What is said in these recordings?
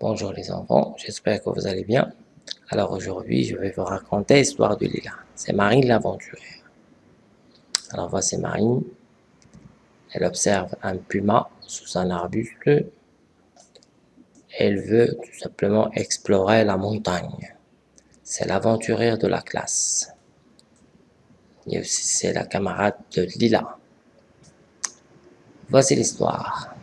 Bonjour les enfants, j'espère que vous allez bien. Alors aujourd'hui, je vais vous raconter l'histoire du Lila. C'est Marine l'aventurière. Alors voici Marine. Elle observe un puma sous un arbuste. Elle veut tout simplement explorer la montagne. C'est l'aventurière de la classe. Et aussi c'est la camarade de Lila. Voici l'histoire.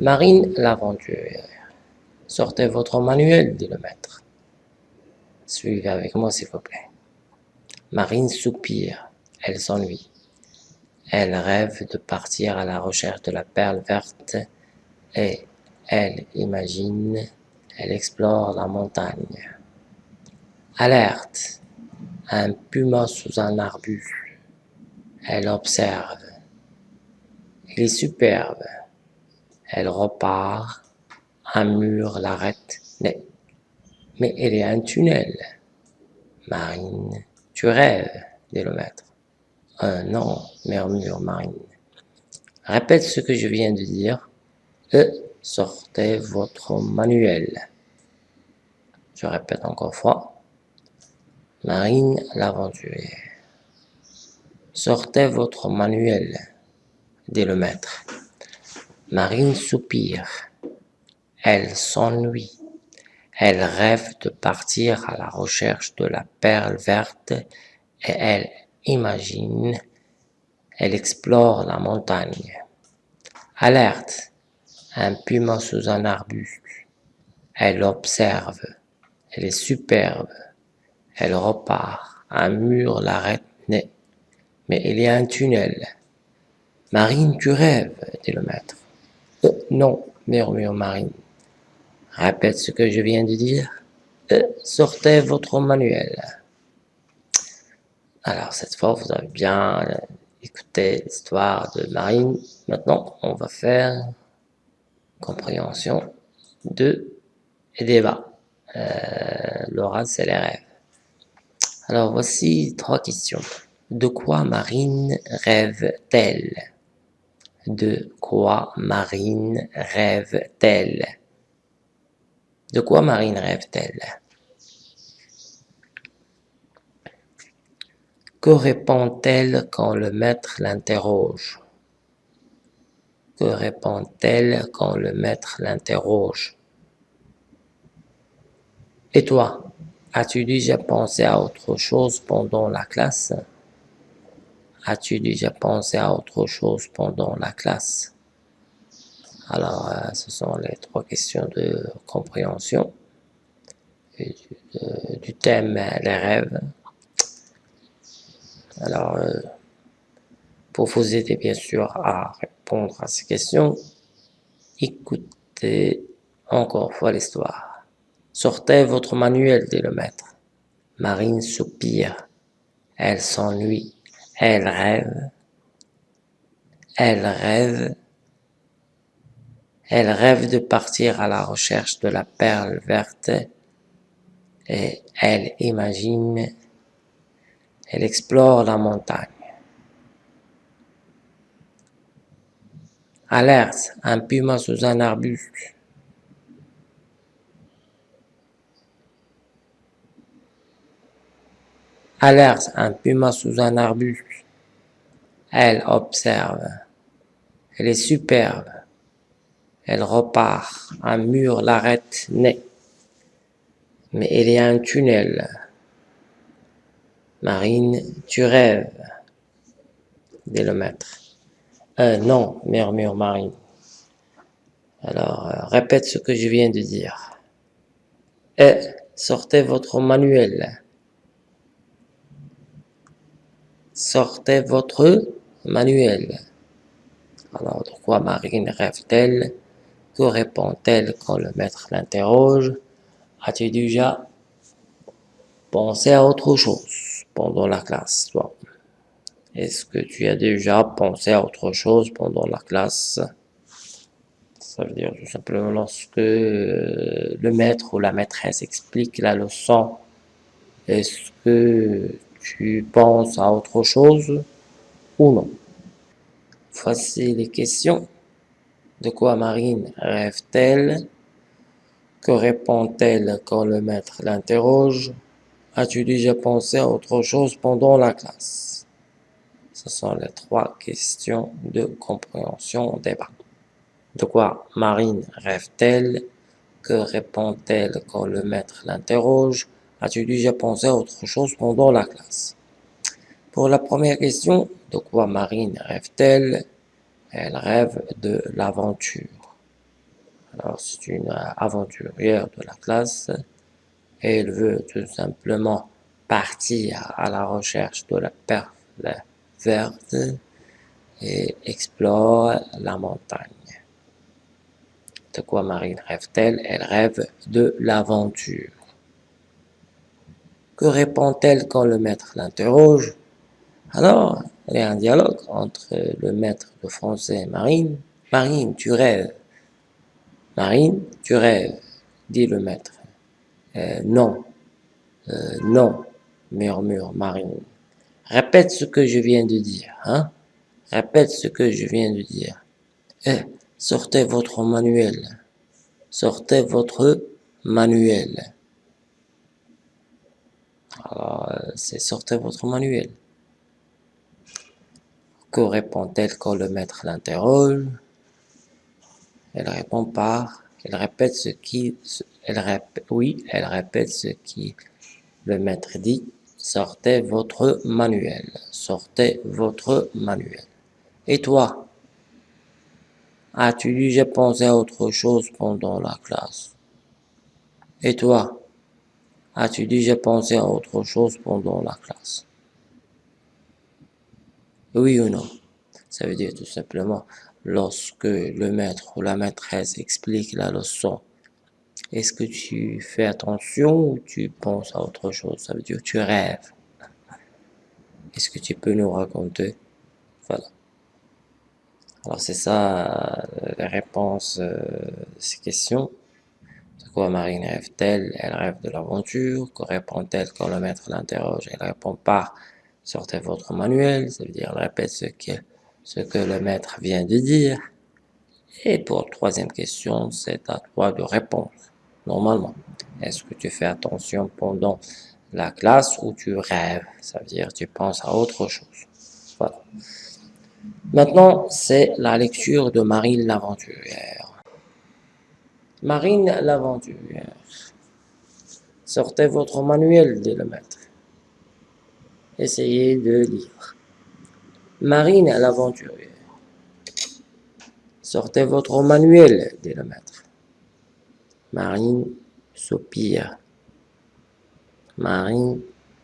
Marine l'aventurière. Sortez votre manuel, dit le maître. Suivez avec moi, s'il vous plaît. Marine soupire. Elle s'ennuie. Elle rêve de partir à la recherche de la perle verte et elle imagine, elle explore la montagne. Alerte! Un puma sous un arbuste. Elle observe. Il est superbe. Elle repart. Un mur l'arrête. Mais, mais a un tunnel. Marine, tu rêves, dit le maître. Un non, murmure Marine. Répète ce que je viens de dire. E, sortez votre manuel. Je répète encore fois. Marine l'aventurière. Sortez votre manuel, dit le maître. Marine soupire. Elle s'ennuie. Elle rêve de partir à la recherche de la perle verte et elle imagine, elle explore la montagne. Alerte, un puma sous un arbuste. Elle observe, elle est superbe. Elle repart, un mur l'arrête mais il y a un tunnel. Marine, tu rêves, dit le maître. Euh, non, murmure Marine. Répète ce que je viens de dire. Euh, sortez votre manuel. Alors, cette fois, vous avez bien écouté l'histoire de Marine. Maintenant, on va faire compréhension de et débat. Euh, c'est les rêves. Alors, voici trois questions. De quoi Marine rêve-t-elle? De quoi Marine rêve-t-elle? De quoi Marine rêve-t-elle? Que répond-elle quand le maître l'interroge? Que répond-elle quand le maître l'interroge? Et toi, as-tu déjà pensé à autre chose pendant la classe? As-tu déjà pensé à autre chose pendant la classe? Alors, euh, ce sont les trois questions de compréhension du, du, thème les rêves. Alors, euh, pour vous aider bien sûr à répondre à ces questions, écoutez encore fois l'histoire. Sortez votre manuel, dit le maître. Marine soupire. Elle s'ennuie. Elle rêve, elle rêve, elle rêve de partir à la recherche de la perle verte et elle imagine, elle explore la montagne. Alerte, un puma sous un arbuste. Alerte, un puma sous un arbuste. Elle observe. Elle est superbe. Elle repart. Un mur l'arrête net. Mais il y a un tunnel. Marine, tu rêves, dit le maître. Euh, non, murmure Marine. Alors, euh, répète ce que je viens de dire. Et sortez votre manuel. Sortez votre manuel. Alors, de quoi Marine rêve-t-elle? Que répond-elle quand le maître l'interroge? As-tu déjà pensé à autre chose pendant la classe, Est-ce que tu as déjà pensé à autre chose pendant la classe? Ça veut dire tout simplement lorsque le maître ou la maîtresse explique la leçon, est-ce que tu penses à autre chose ou non. Voici les questions. De quoi Marine rêve-t-elle? Que répond-elle quand le maître l'interroge? As-tu déjà pensé à autre chose pendant la classe? Ce sont les trois questions de compréhension débat. De quoi Marine rêve-t-elle? Que répond-elle quand le maître l'interroge? As-tu déjà pensé à autre chose pendant la classe? Pour la première question, de quoi Marine rêve-t-elle? Elle rêve de l'aventure. Alors, c'est une aventurière de la classe. Elle veut tout simplement partir à la recherche de la perle verte et explore la montagne. De quoi Marine rêve-t-elle? Elle rêve de l'aventure. Que répond-elle quand le maître l'interroge? Alors, il y a un dialogue entre le maître de français et Marine. Marine, tu rêves. Marine, tu rêves, dit le maître. Euh, non, euh, non, murmure Marine. Répète ce que je viens de dire, hein? Répète ce que je viens de dire. Eh, sortez votre manuel. Sortez votre manuel. Alors, euh, c'est sortez votre manuel. Que répond-elle quand le maître l'interroge? Elle répond par, elle répète ce qui, elle répète, oui, elle répète ce qui le maître dit. Sortez votre manuel. Sortez votre manuel. Et toi? As-tu déjà pensé à autre chose pendant la classe? Et toi? As-tu déjà pensé à autre chose pendant la classe? Oui ou non? Ça veut dire tout simplement, lorsque le maître ou la maîtresse explique la leçon, est-ce que tu fais attention ou tu penses à autre chose? Ça veut dire tu rêves. Est-ce que tu peux nous raconter? Voilà. Alors c'est ça euh, la réponse euh, de ces questions. De quoi Marine rêve-t-elle? Elle rêve de l'aventure. Que répond-elle quand le maître l'interroge? Elle répond pas. Sortez votre manuel, ça veut dire répète ce que, ce que le maître vient de dire. Et pour la troisième question, c'est à toi de répondre, normalement. Est-ce que tu fais attention pendant la classe ou tu rêves? Ça veut dire tu penses à autre chose. Voilà. Maintenant, c'est la lecture de Marine l'aventurière. Marine l'aventurière. Sortez votre manuel, dit le maître. Essayez de lire. Marine l'aventurière. Sortez votre manuel, dit le maître. Marine soupire. Marine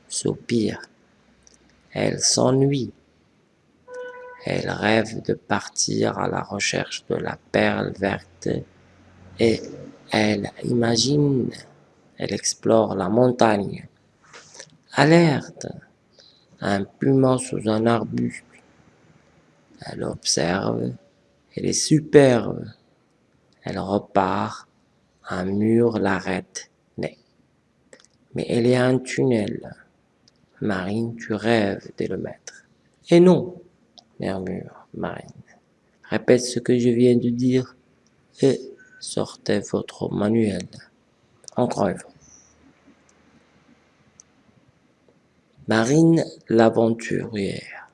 soupire. Elle s'ennuie. Elle rêve de partir à la recherche de la perle verte et elle imagine, elle explore la montagne. Alerte, un puma sous un arbuste. Elle observe, elle est superbe. Elle repart, un mur l'arrête. Mais, y a un tunnel. Marine, tu rêves, dit le maître. Et non, murmure Marine. Répète ce que je viens de dire sortez votre manuel. Encore une fois. Marine l'aventurière.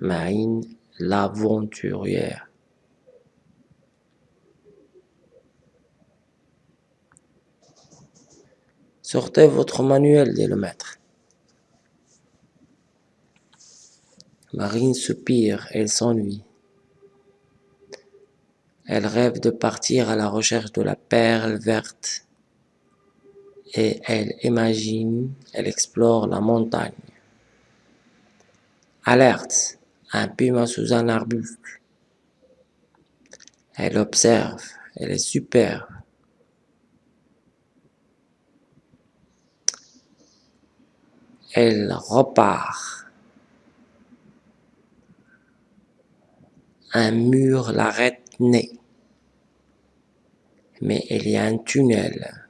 Marine l'aventurière. Sortez votre manuel, dit le maître. Marine soupire, elle s'ennuie. Elle rêve de partir à la recherche de la perle verte. Et elle imagine, elle explore la montagne. Alerte, un puma sous un arbuste. Elle observe, elle est superbe. Elle repart. un mur l'arrête nez. Mais il y a un tunnel.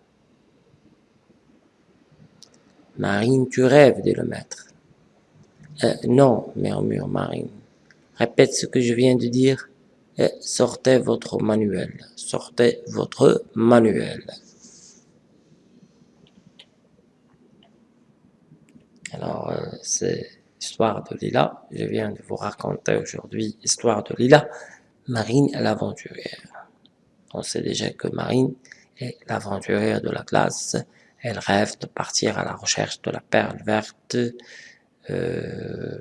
Marine, tu rêves, dit le maître. Euh, non, murmure Marine. Répète ce que je viens de dire et sortez votre manuel. Sortez votre manuel. Alors, euh, c'est Histoire de Lila. Je viens de vous raconter aujourd'hui Histoire de Lila, Marine l'aventurière. On sait déjà que Marine est l'aventurière de la classe. Elle rêve de partir à la recherche de la perle verte. Euh,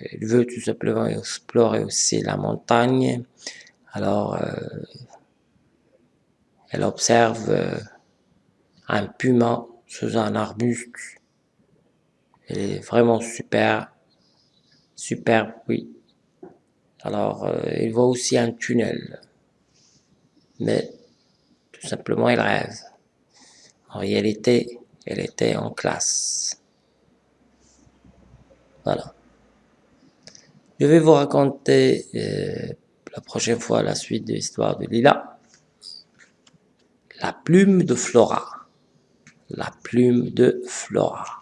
elle veut tout simplement explorer aussi la montagne. Alors, euh, elle observe euh, un puma sous un arbuste elle est vraiment super, superbe, oui. Alors, il voit aussi un tunnel. Mais, tout simplement, il rêve. En réalité, elle était en classe. Voilà. Je vais vous raconter euh, la prochaine fois la suite de l'histoire de Lila. La plume de Flora. La plume de Flora.